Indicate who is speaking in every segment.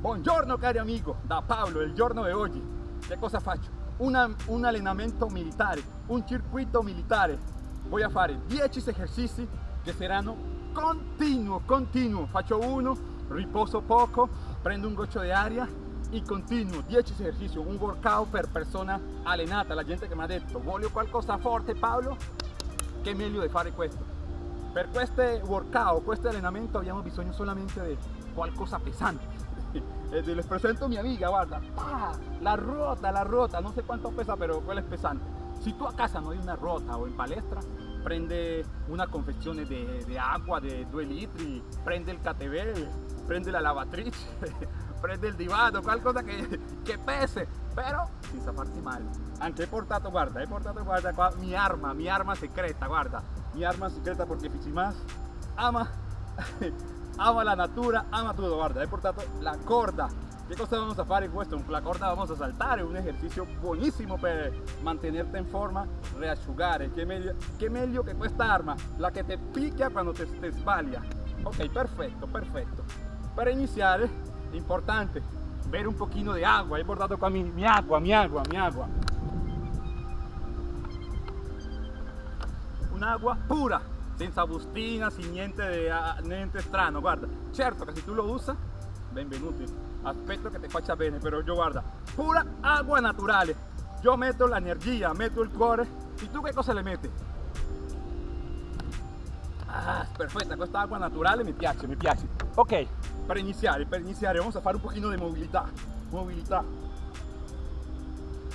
Speaker 1: Buongiorno cari amigo, da Paolo, il giorno di oggi. Che cosa faccio? Una, un allenamento militare, un circuito militare. Voy a fare 10 esercizi che saranno continuo, continuo. Faccio uno, riposo poco, prendo un goccio di aria e continuo 10 esercizi, un workout per persona allenata. La gente che mi ha detto voglio qualcosa forte Paolo, che meglio di fare questo. Per questo workout, questo allenamento abbiamo bisogno solamente di qualcosa pesante. Eh, les presento a mi amiga, guarda, ¡pah! la rota, la rota, no sé cuánto pesa, pero quella es pesante. Si tú a casa no hay una rota o en palestra, prende una confezione de, de agua de 2 litri, prende il KTV, prende la lavatrice, prende il divano, qualcosa che, che pese, però senza farti male. Anche he portato, guarda, he portato, guarda mi arma, mi arma secreta, guarda, mi arma secreta porque Fichimas ama ama la natura, ama todo, guarda, he portato la corda. ¿Qué cosa vamos a fare questo? Con la corda vamos a saltar, un ejercicio buonissimo per mantenerte in forma, reasciugare. Che meglio, che meglio che questa arma, la che te picchia quando te, te. Ok, perfetto, perfetto. Per iniziare, importante, bere un pochino di agua. He portato qua mi, mi agua, mi agua, mi agua. Un'agua pura, senza bustina, sin niente, de, niente strano, guarda. Certo che se tu lo usa, benvenuti. Aspetto che ti faccia bene, però io guarda, pura agua naturale. Io metto l'energia, metto il cuore. E tu che cosa le metti? Ah, perfetta, questa acqua naturale mi piace, mi piace. Ok, per iniziare, per iniziare, vamos a fare un pochino di mobilità. Mobilità.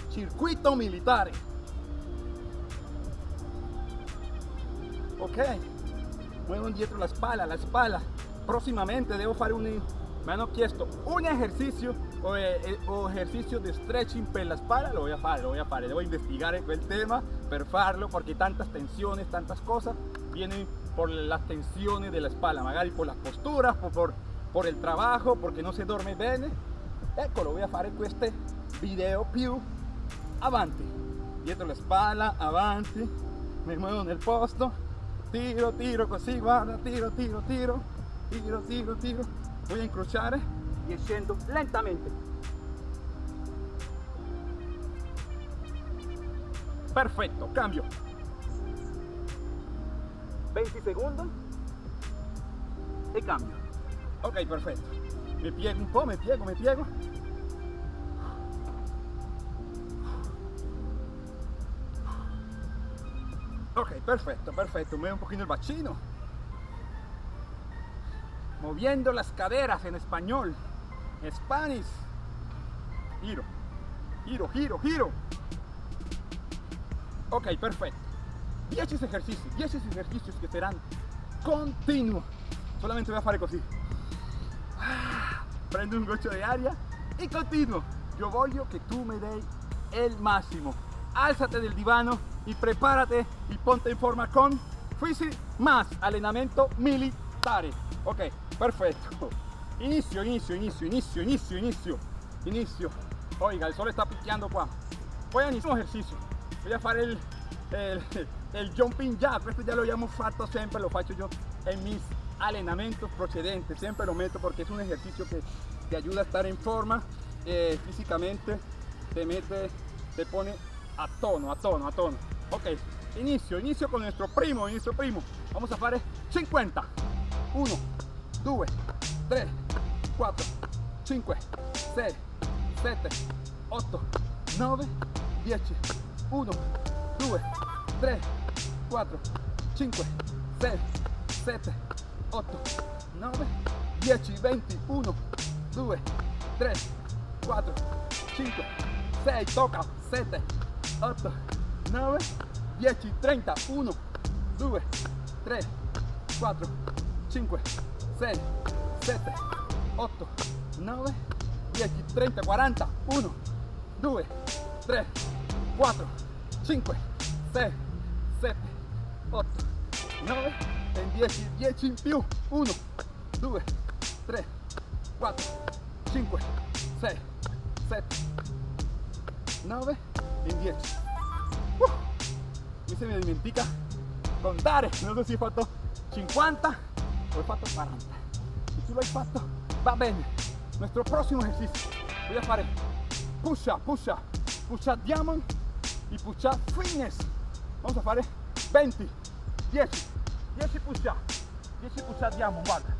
Speaker 1: Circuito militare. Ok. Muevo dietro la espalda la espalda. Próximamente debo fare un me chiesto un ejercicio o, eh, o, ejercicio de stretching per la espalda lo voy a fare lo voy a fare devo investigare quel tema per farlo porque tantas tensiones tantas cosas vienen por las tensiones de la espalda magari por las posturas por, por, el trabajo porque no se duerme bene ecco lo voy a fare questo video più avanti dietro la spalla avanti mi muevo nel posto tiro, tiro, così, guarda, tiro, tiro, tiro, tiro, tiro, tiro. Voy a incrociare y scendo lentamente. Perfetto, cambio. 20 segundos e cambio. Ok, perfetto. Mi piego un po', mi piego, mi piego. Perfecto, perfecto. Mueve un poquito el bachino. Moviendo las caderas en español. Spanish. Giro. Giro, giro, giro. Ok, perfecto. 10 ejercicios, 10 ejercicios que serán continuos. Solamente voy a hacer así. Prendo un gocho de aria y continuo. Yo voglio que tú me des el máximo. Álzate del divano y prepárate y ponte en forma con Fisi más allenamento militare. Ok, perfecto. Inicio, inicio, inicio, inicio, inicio, inicio, inicio. Oiga, el sol está picando qua. Voy a iniciar un ejercicio. Voy a hacer el, el, el jumping jack. Esto ya lo habíamos fatto siempre, lo faccio yo en mis allenamientos procedentes. Siempre lo meto porque es un ejercicio que te ayuda a estar en forma eh, físicamente. Te mete, te pone a tono, a tono, a tono. Ok, inicio, inicio con nuestro primo, inicio primo. Vamos a fare 50. 1, 2, 3, 4, 5, 6, 7, 8, 9, 10. 1, 2, 3, 4, 5, 6, 7, 8, 9, 10, 20, 1, 2, 3, 4, 5, 6, toca, 7, 8, 9, 10, 30, 1, 2, 3, 4, 5, 6, 7, 8, 9, 10, 30, 40, 1, 2, 3, 4, 5, 6, 7, 8, 9, 10, 10 in più, 1, 2, 3, 4, 5, 6, 7, 9 e 10. Uh, se mi dimentica contare, non so se ho fatto 50 o ho fatto 40. Se tu l'hai fatto, va bene. Nuestro próximo ejercicio. Voy a fare push up, push up, diamond y push up. Vamos a fare 20, 10, 10 push up, 10 push up diamond, guarda.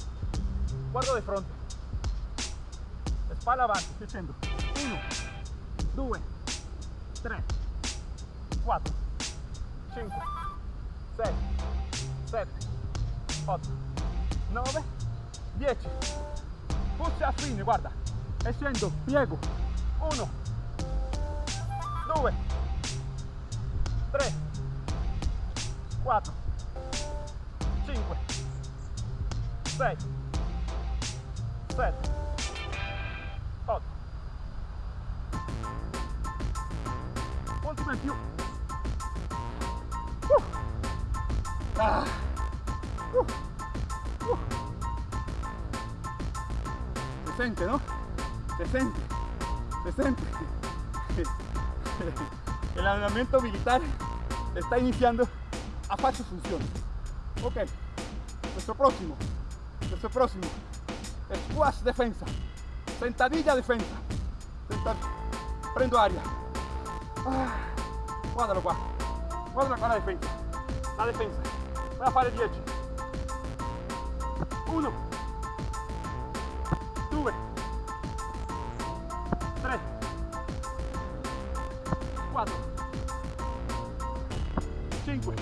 Speaker 1: Guardo di fronte. Spalla avanti, sto dicendo 1, 2, 3, 4, 5, 6, 7, 8, 9, 10. Push a fine, guarda. E scendo, piego. 1, 2, 3, 4, 5, 6, 7, Uh. Se no? Se sente. El entrenamiento militar está iniciando a su función. Ok, nuestro próximo, nuestro próximo, squash defensa, sentadilla defensa, Senta- prendo aria, Ah, guardalo qua, guardalo qua la difesa, la difesa, voy a fare 10, 1, 2, 3, 4, 5,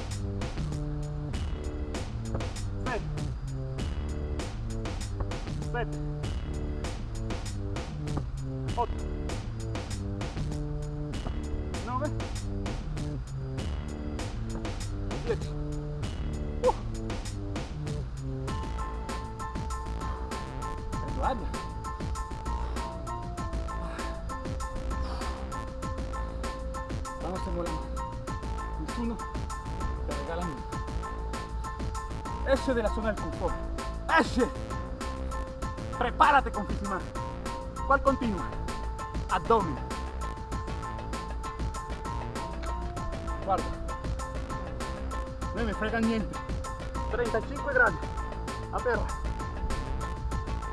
Speaker 1: 6, 7, 8, Vamos simulando. Nessuno te regala niente. Esce della zona del confort. Esce. Prepárate con Fisimar. ¿Cuál continua? Abdomen. Guarda. Non me frega niente. 35 gradi. A.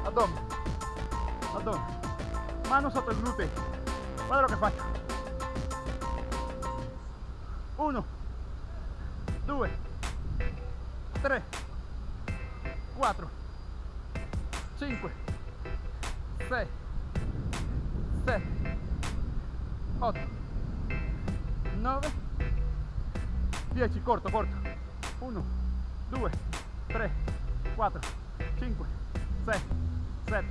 Speaker 1: Abdomen. Abdomen. Mano sotto il gluteo. Guarda lo che faccio. 1 2 3 4 5 6 7 8 9 10 corto corto. 1 2 3 4 5 6 7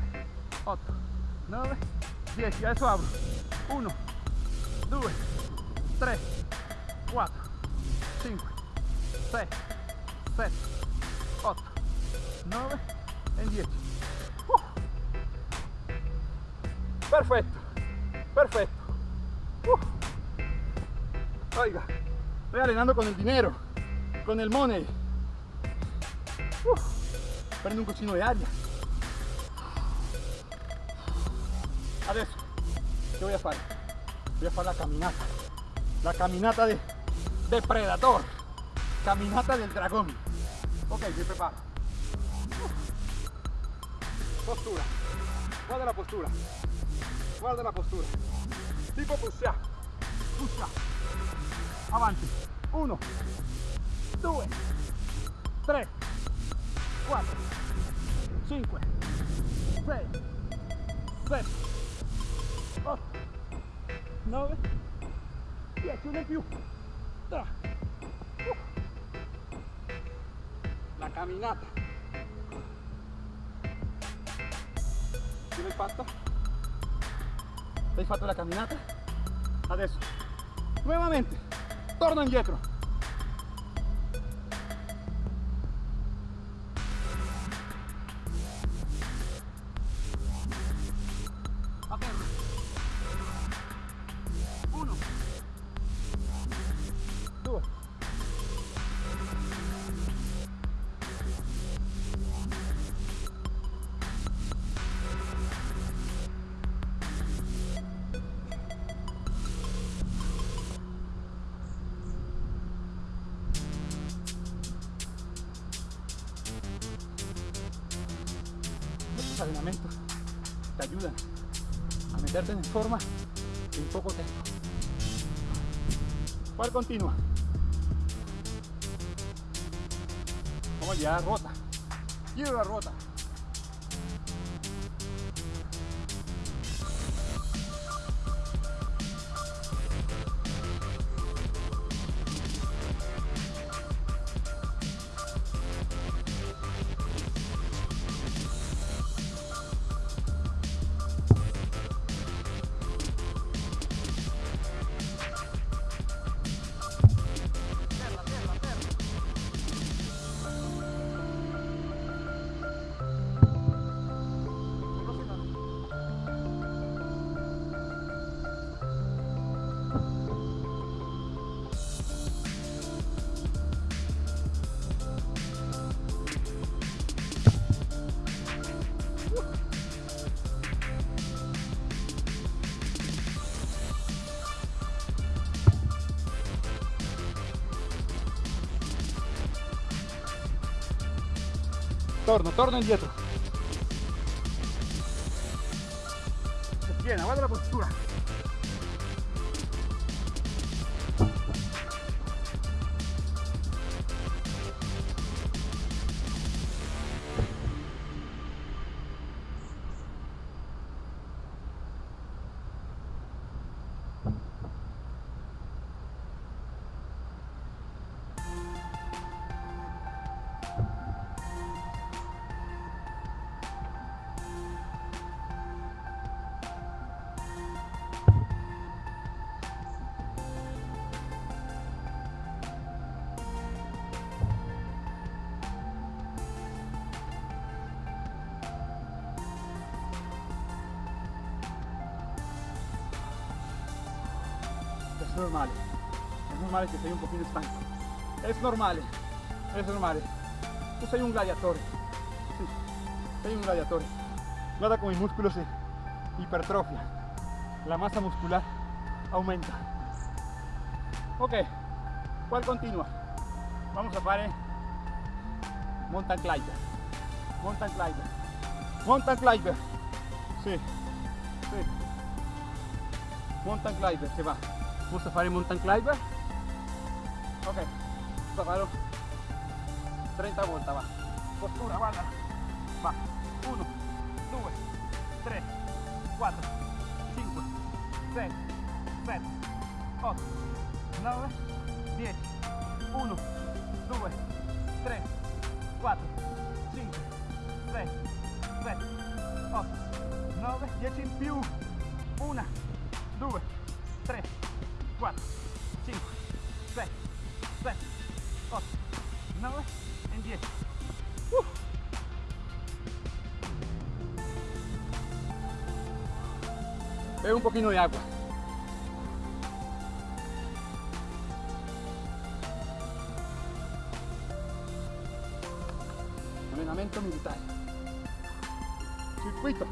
Speaker 1: 8 9 10 adesso apro. 1 2 3 4 5 6 7 8 9 e 10 Uh. perfetto perfetto Uh. oiga estoy arenando con el dinero con el money Uh. un cocino de aria adesso che voy a fare? voy a fare la camminata la caminata de depredador. Caminata del dragón. Ok mi preparo postura. Guarda la postura. Guarda la postura. Tipo push up avanti 1 2 3 4 5 6 7 8 9 10 uno in più. La che l'hai fatta? hai fatto la camminata? adesso nuovamente torno indietro Allenamento ti ayudan a meterte en forma en poco tiempo. ¿Cuál continua? Vamos a llegar a rota. Giro la rota. Torno, torno indietro. Tiene, guarda la postura. Es normal. Es normal que sei un pochino stanco. Es normal. Es normal. Tu sei un gladiatore. Sì, sei un gladiatore. Guarda come i muscoli si ipertrofia. La massa muscular aumenta. Ok, ¿cuál continua? Vamos a fare mountain climber. Mountain climber. Mountain climber. Sì, sì. Mountain climber, se va. Vamos a fare mountain climber. Ok, farlo 30 volte, va. Postura, guarda. Va. 1, 2, 3, 4, 5, 6, 7, 8, 9, 10. 1, 2, 3, 4, 5, 6, 7, 8, 9, 10 in più. 1, 2, Bebe un poquito de agua. Allenamento militare. Circuito.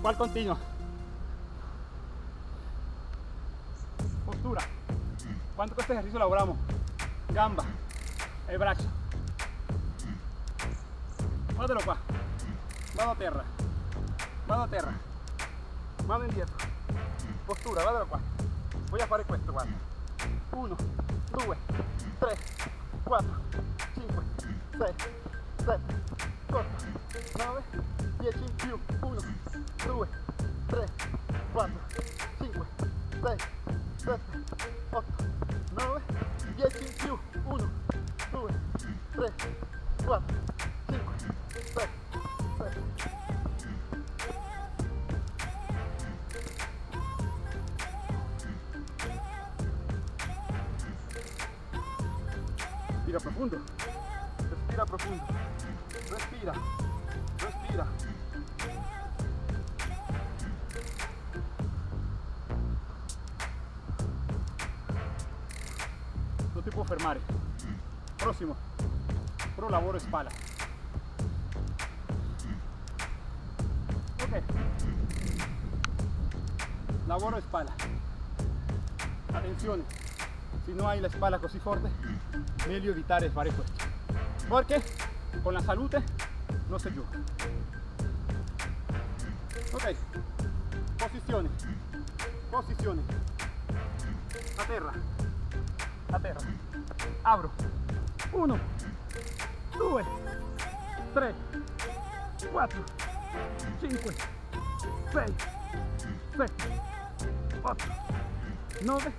Speaker 1: ¿Cuál continua? Postura. ¿Cuánto este ejercicio logramos? Gamba, el brazo. Guardalo qua. Vado a terra. Vado a terra. Mano indietro. Postura, guardalo qua. A fare questo, guarda. 1, 2, 3, 4, 5, 6, 7, 8, 9, 10 in più. 1, 2, 3, 4, 5, 6, 7, 8, Respira profundo. Respira profundo. Respira. Respira. Non ti può fermare. Prossimo. Pro lavoro spalla. Ok. Lavoro spalla. Attenzione. Se non hai la spalla così forte, meglio evitare fare questo. Perché con la salute non si gioca. Ok, posizione, posizione, a terra, a terra, apro, 1, 2, 3, 4, 5, 6, 7, 8, 9,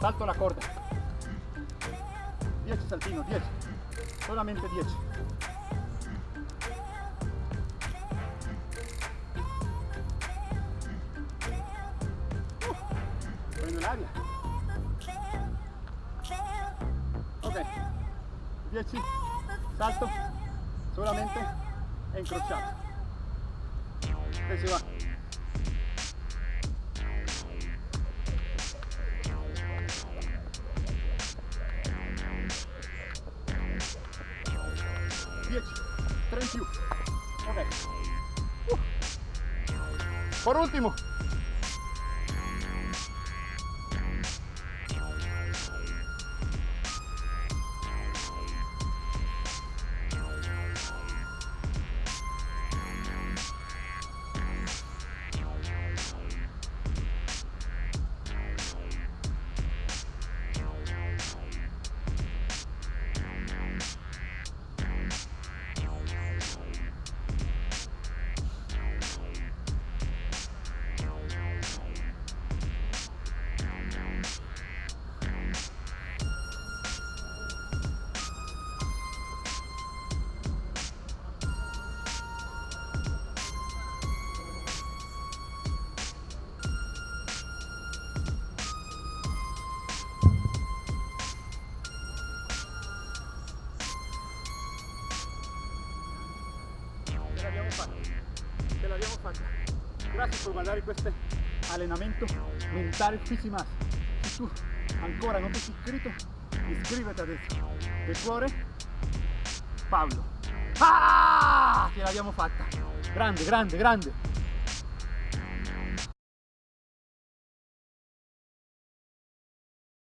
Speaker 1: salto la corda. 10 saltino, 10. Solamente 10. Prendo l'aria. Ok. 10. Salto. Solamente e incrociato. E si va. Tre in più. Ok. Uh. Por ultimo. Per guardare questo allenamento mentale Fisimas. Se tu ancora non ti sei iscritto, iscriviti adesso. De cuore, Paolo. Ah! Ce l'abbiamo fatta. Grande, grande, grande.